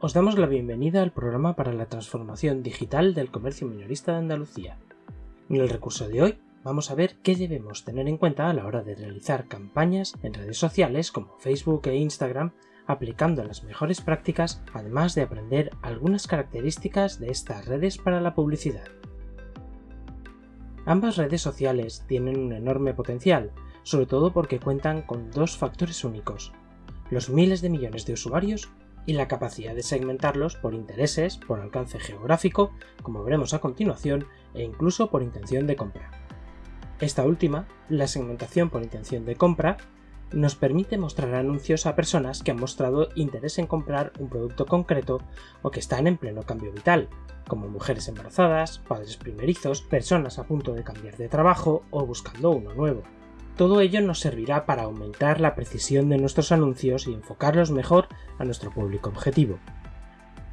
os damos la bienvenida al programa para la transformación digital del comercio minorista de Andalucía. En el recurso de hoy vamos a ver qué debemos tener en cuenta a la hora de realizar campañas en redes sociales como Facebook e Instagram aplicando las mejores prácticas, además de aprender algunas características de estas redes para la publicidad. Ambas redes sociales tienen un enorme potencial, sobre todo porque cuentan con dos factores únicos, los miles de millones de usuarios y la capacidad de segmentarlos por intereses, por alcance geográfico, como veremos a continuación, e incluso por intención de compra. Esta última, la segmentación por intención de compra, nos permite mostrar anuncios a personas que han mostrado interés en comprar un producto concreto o que están en pleno cambio vital, como mujeres embarazadas, padres primerizos, personas a punto de cambiar de trabajo o buscando uno nuevo. Todo ello nos servirá para aumentar la precisión de nuestros anuncios y enfocarlos mejor a nuestro público objetivo.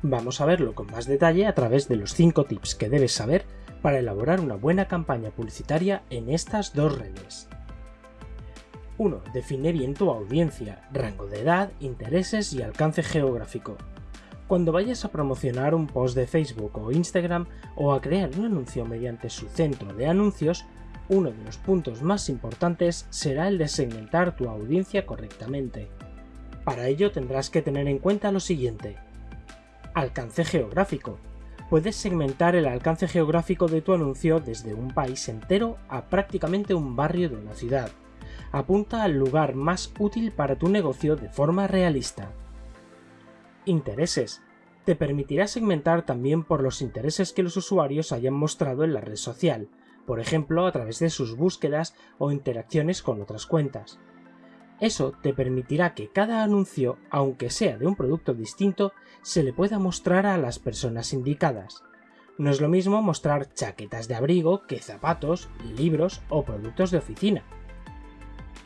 Vamos a verlo con más detalle a través de los 5 tips que debes saber para elaborar una buena campaña publicitaria en estas dos redes. 1. Define bien tu audiencia, rango de edad, intereses y alcance geográfico. Cuando vayas a promocionar un post de Facebook o Instagram o a crear un anuncio mediante su centro de anuncios, uno de los puntos más importantes será el de segmentar tu audiencia correctamente. Para ello tendrás que tener en cuenta lo siguiente. Alcance geográfico. Puedes segmentar el alcance geográfico de tu anuncio desde un país entero a prácticamente un barrio de una ciudad. Apunta al lugar más útil para tu negocio de forma realista. Intereses. Te permitirá segmentar también por los intereses que los usuarios hayan mostrado en la red social, por ejemplo a través de sus búsquedas o interacciones con otras cuentas. Eso te permitirá que cada anuncio, aunque sea de un producto distinto, se le pueda mostrar a las personas indicadas. No es lo mismo mostrar chaquetas de abrigo que zapatos, libros o productos de oficina.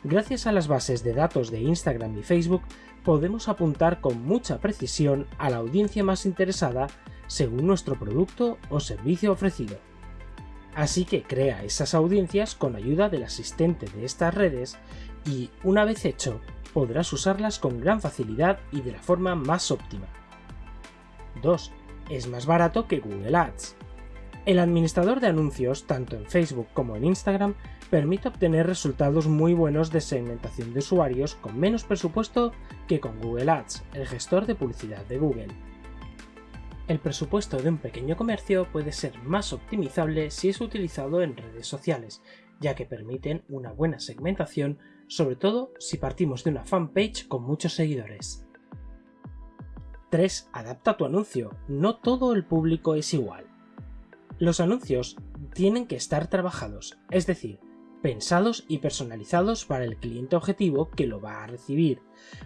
Gracias a las bases de datos de Instagram y Facebook podemos apuntar con mucha precisión a la audiencia más interesada según nuestro producto o servicio ofrecido. Así que crea esas audiencias con ayuda del asistente de estas redes y, una vez hecho, podrás usarlas con gran facilidad y de la forma más óptima. 2. Es más barato que Google Ads. El administrador de anuncios, tanto en Facebook como en Instagram, permite obtener resultados muy buenos de segmentación de usuarios con menos presupuesto que con Google Ads, el gestor de publicidad de Google. El presupuesto de un pequeño comercio puede ser más optimizable si es utilizado en redes sociales, ya que permiten una buena segmentación, sobre todo si partimos de una fanpage con muchos seguidores. 3. Adapta tu anuncio. No todo el público es igual. Los anuncios tienen que estar trabajados, es decir, pensados y personalizados para el cliente objetivo que lo va a recibir,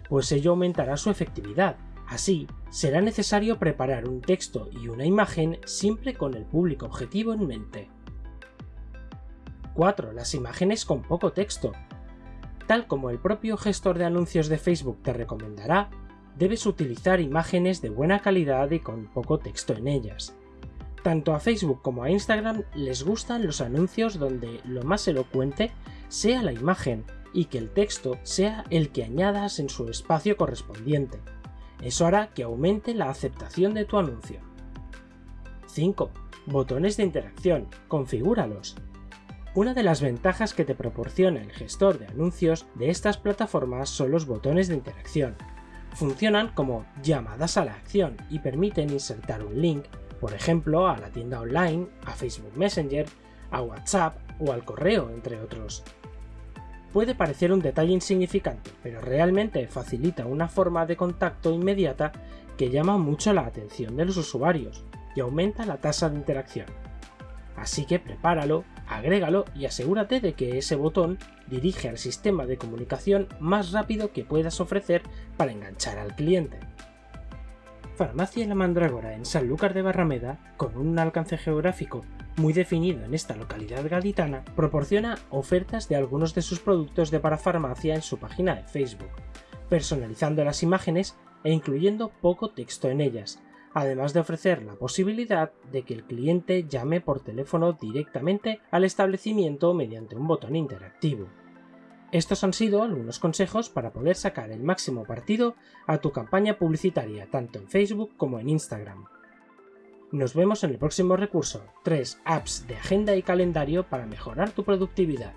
pues ello aumentará su efectividad Así, será necesario preparar un texto y una imagen siempre con el público objetivo en mente. 4. Las imágenes con poco texto. Tal como el propio gestor de anuncios de Facebook te recomendará, debes utilizar imágenes de buena calidad y con poco texto en ellas. Tanto a Facebook como a Instagram les gustan los anuncios donde lo más elocuente sea la imagen y que el texto sea el que añadas en su espacio correspondiente. Eso hará que aumente la aceptación de tu anuncio. 5. Botones de interacción. Configúralos. Una de las ventajas que te proporciona el gestor de anuncios de estas plataformas son los botones de interacción. Funcionan como llamadas a la acción y permiten insertar un link, por ejemplo, a la tienda online, a Facebook Messenger, a WhatsApp o al correo, entre otros. Puede parecer un detalle insignificante, pero realmente facilita una forma de contacto inmediata que llama mucho la atención de los usuarios y aumenta la tasa de interacción. Así que prepáralo, agrégalo y asegúrate de que ese botón dirige al sistema de comunicación más rápido que puedas ofrecer para enganchar al cliente. Farmacia La Mandrágora en Sanlúcar de Barrameda, con un alcance geográfico muy definido en esta localidad gaditana, proporciona ofertas de algunos de sus productos de parafarmacia en su página de Facebook, personalizando las imágenes e incluyendo poco texto en ellas, además de ofrecer la posibilidad de que el cliente llame por teléfono directamente al establecimiento mediante un botón interactivo. Estos han sido algunos consejos para poder sacar el máximo partido a tu campaña publicitaria tanto en Facebook como en Instagram. Nos vemos en el próximo recurso, 3 apps de agenda y calendario para mejorar tu productividad.